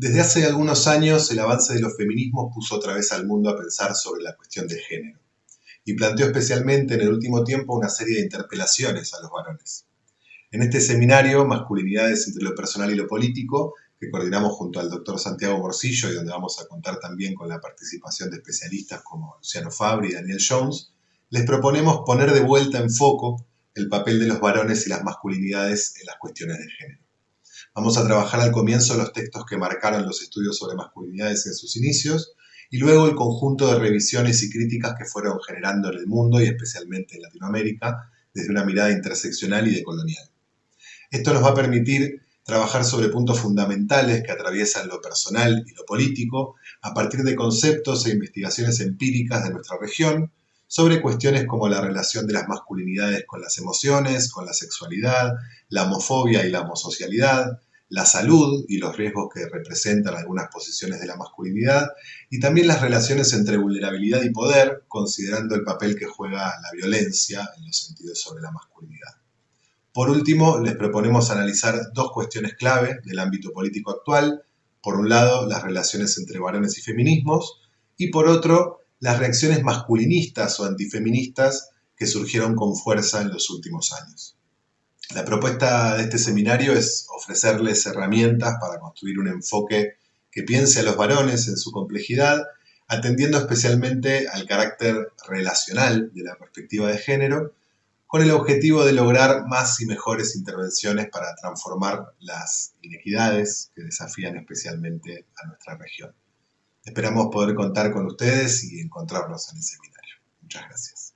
Desde hace algunos años, el avance de los feminismos puso otra vez al mundo a pensar sobre la cuestión de género y planteó especialmente en el último tiempo una serie de interpelaciones a los varones. En este seminario, Masculinidades entre lo personal y lo político, que coordinamos junto al doctor Santiago Morcillo y donde vamos a contar también con la participación de especialistas como Luciano Fabri y Daniel Jones, les proponemos poner de vuelta en foco el papel de los varones y las masculinidades en las cuestiones de género. Vamos a trabajar al comienzo los textos que marcaron los estudios sobre masculinidades en sus inicios y luego el conjunto de revisiones y críticas que fueron generando en el mundo y especialmente en Latinoamérica desde una mirada interseccional y decolonial. Esto nos va a permitir trabajar sobre puntos fundamentales que atraviesan lo personal y lo político a partir de conceptos e investigaciones empíricas de nuestra región sobre cuestiones como la relación de las masculinidades con las emociones, con la sexualidad, la homofobia y la homosocialidad, la salud y los riesgos que representan algunas posiciones de la masculinidad, y también las relaciones entre vulnerabilidad y poder, considerando el papel que juega la violencia en los sentidos sobre la masculinidad. Por último, les proponemos analizar dos cuestiones clave del ámbito político actual. Por un lado, las relaciones entre varones y feminismos, y por otro, las reacciones masculinistas o antifeministas que surgieron con fuerza en los últimos años. La propuesta de este seminario es ofrecerles herramientas para construir un enfoque que piense a los varones en su complejidad, atendiendo especialmente al carácter relacional de la perspectiva de género, con el objetivo de lograr más y mejores intervenciones para transformar las inequidades que desafían especialmente a nuestra región. Esperamos poder contar con ustedes y encontrarnos en el seminario. Muchas gracias.